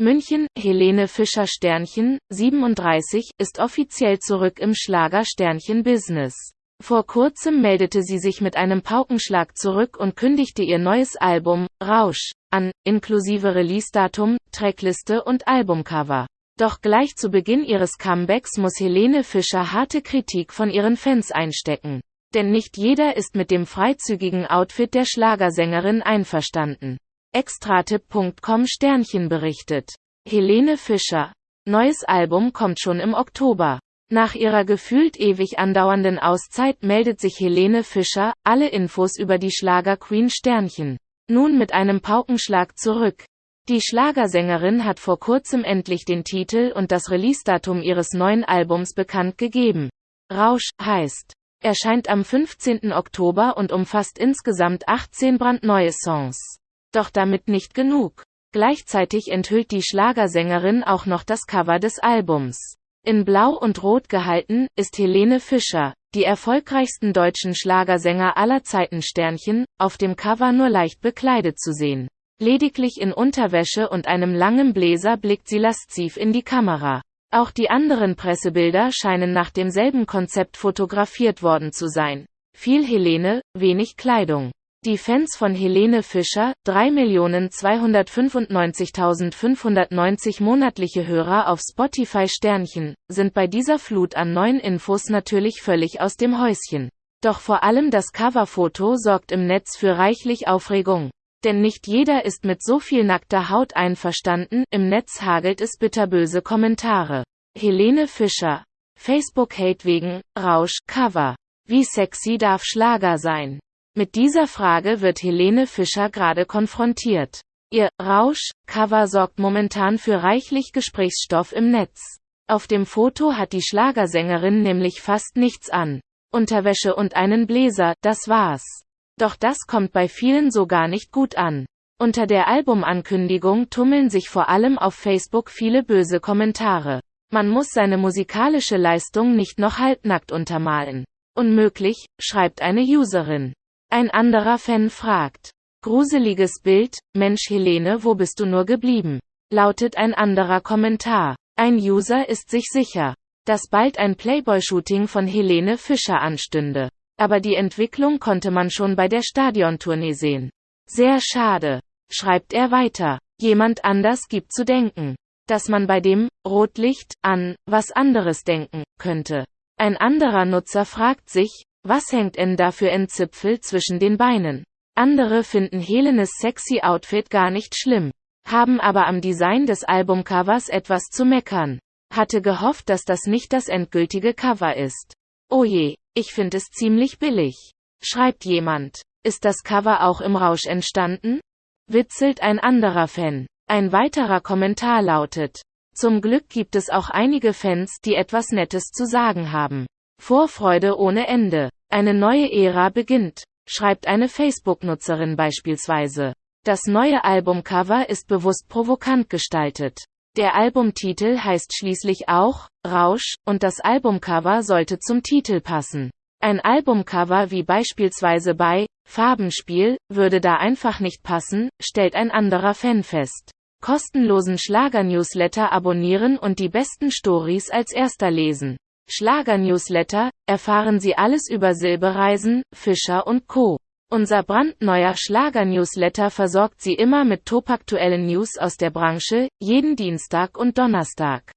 München, Helene Fischer Sternchen, 37, ist offiziell zurück im Schlager-Sternchen-Business. Vor kurzem meldete sie sich mit einem Paukenschlag zurück und kündigte ihr neues Album, Rausch, an, inklusive Release-Datum, Trackliste und Albumcover. Doch gleich zu Beginn ihres Comebacks muss Helene Fischer harte Kritik von ihren Fans einstecken. Denn nicht jeder ist mit dem freizügigen Outfit der Schlagersängerin einverstanden. Extratipp.com Sternchen berichtet. Helene Fischer. Neues Album kommt schon im Oktober. Nach ihrer gefühlt ewig andauernden Auszeit meldet sich Helene Fischer, alle Infos über die Schlager Queen Sternchen. Nun mit einem Paukenschlag zurück. Die Schlagersängerin hat vor kurzem endlich den Titel und das Release-Datum ihres neuen Albums bekannt gegeben. Rausch heißt. Erscheint am 15. Oktober und umfasst insgesamt 18 brandneue Songs. Doch damit nicht genug. Gleichzeitig enthüllt die Schlagersängerin auch noch das Cover des Albums. In Blau und Rot gehalten, ist Helene Fischer, die erfolgreichsten deutschen Schlagersänger aller Zeiten Sternchen, auf dem Cover nur leicht bekleidet zu sehen. Lediglich in Unterwäsche und einem langen Bläser blickt sie lasziv in die Kamera. Auch die anderen Pressebilder scheinen nach demselben Konzept fotografiert worden zu sein. Viel Helene, wenig Kleidung. Die Fans von Helene Fischer, 3.295.590 monatliche Hörer auf Spotify Sternchen, sind bei dieser Flut an neuen Infos natürlich völlig aus dem Häuschen. Doch vor allem das Coverfoto sorgt im Netz für reichlich Aufregung. Denn nicht jeder ist mit so viel nackter Haut einverstanden, im Netz hagelt es bitterböse Kommentare. Helene Fischer. Facebook-Hate wegen, Rausch, Cover. Wie sexy darf Schlager sein? Mit dieser Frage wird Helene Fischer gerade konfrontiert. Ihr Rausch-Cover sorgt momentan für reichlich Gesprächsstoff im Netz. Auf dem Foto hat die Schlagersängerin nämlich fast nichts an. Unterwäsche und einen Bläser, das war's. Doch das kommt bei vielen so gar nicht gut an. Unter der Albumankündigung tummeln sich vor allem auf Facebook viele böse Kommentare. Man muss seine musikalische Leistung nicht noch halbnackt untermalen. Unmöglich, schreibt eine Userin. Ein anderer Fan fragt. Gruseliges Bild, Mensch Helene wo bist du nur geblieben? Lautet ein anderer Kommentar. Ein User ist sich sicher, dass bald ein Playboy-Shooting von Helene Fischer anstünde. Aber die Entwicklung konnte man schon bei der Stadiontournee sehen. Sehr schade, schreibt er weiter. Jemand anders gibt zu denken, dass man bei dem Rotlicht an was anderes denken könnte. Ein anderer Nutzer fragt sich, was hängt denn da für ein Zipfel zwischen den Beinen? Andere finden Helenes sexy Outfit gar nicht schlimm, haben aber am Design des Albumcovers etwas zu meckern. Hatte gehofft, dass das nicht das endgültige Cover ist. Oh je, ich finde es ziemlich billig. Schreibt jemand. Ist das Cover auch im Rausch entstanden? Witzelt ein anderer Fan. Ein weiterer Kommentar lautet. Zum Glück gibt es auch einige Fans, die etwas Nettes zu sagen haben. Vorfreude ohne Ende. Eine neue Ära beginnt, schreibt eine Facebook-Nutzerin beispielsweise. Das neue Albumcover ist bewusst provokant gestaltet. Der Albumtitel heißt schließlich auch Rausch, und das Albumcover sollte zum Titel passen. Ein Albumcover wie beispielsweise bei Farbenspiel würde da einfach nicht passen, stellt ein anderer Fan fest. Kostenlosen Schlager-Newsletter abonnieren und die besten Stories als erster lesen. Schlager-Newsletter, erfahren Sie alles über Silbereisen, Fischer und Co. Unser brandneuer Schlager-Newsletter versorgt Sie immer mit topaktuellen News aus der Branche, jeden Dienstag und Donnerstag.